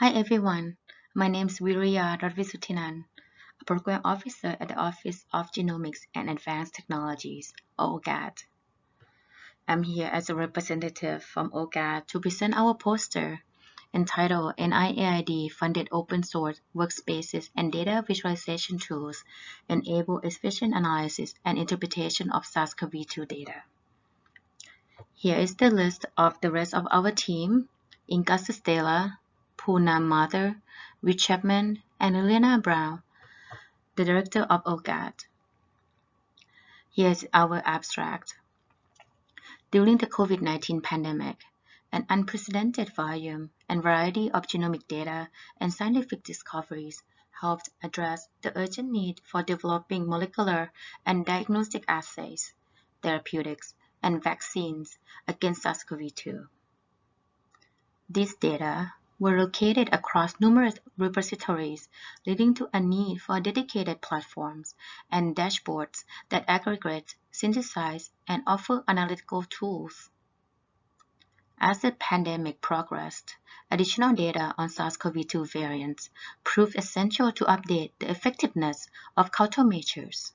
Hi everyone, my name is Viriya Radvisutinan, a Program Officer at the Office of Genomics and Advanced Technologies, OGAT. I'm here as a representative from OGAT to present our poster entitled NIAID Funded Open Source Workspaces and Data Visualization Tools Enable Efficient Analysis and Interpretation of SARS-CoV-2 Data. Here is the list of the rest of our team, Inka Sastalla, Poonam Mathur, Rich Chapman, and Elena Brown, the director of OGAT. Here's our abstract. During the COVID-19 pandemic, an unprecedented volume and variety of genomic data and scientific discoveries helped address the urgent need for developing molecular and diagnostic assays, therapeutics, and vaccines against SARS-CoV-2. These data were located across numerous repositories, leading to a need for dedicated platforms and dashboards that aggregate, synthesize, and offer analytical tools. As the pandemic progressed, additional data on SARS-CoV-2 variants proved essential to update the effectiveness of countermeasures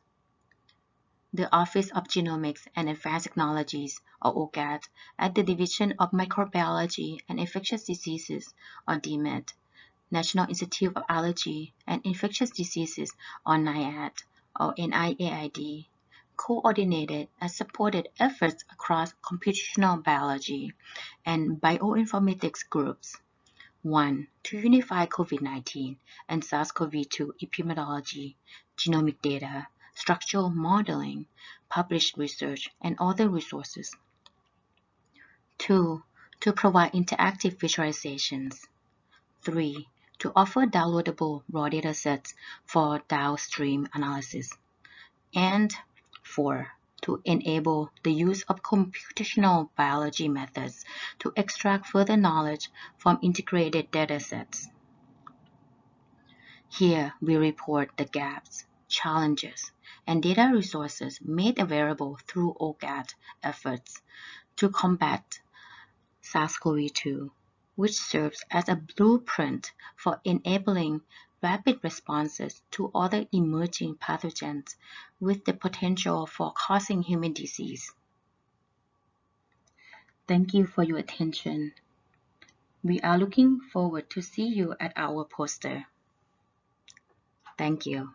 the Office of Genomics and Advanced Technologies, or OGAT, at the Division of Microbiology and Infectious Diseases, or DMID, National Institute of Allergy and Infectious Diseases, or NIAID, or NIAID, coordinated and supported efforts across computational biology and bioinformatics groups. 1. To unify COVID-19 and SARS-CoV-2 epidemiology, genomic data, structural modeling, published research, and other resources. 2. To provide interactive visualizations. 3. To offer downloadable raw datasets for downstream analysis. And 4. To enable the use of computational biology methods to extract further knowledge from integrated datasets. Here we report the gaps, challenges, and data resources made available through OGAT efforts to combat SARS-CoV-2, which serves as a blueprint for enabling rapid responses to other emerging pathogens with the potential for causing human disease. Thank you for your attention. We are looking forward to see you at our poster. Thank you.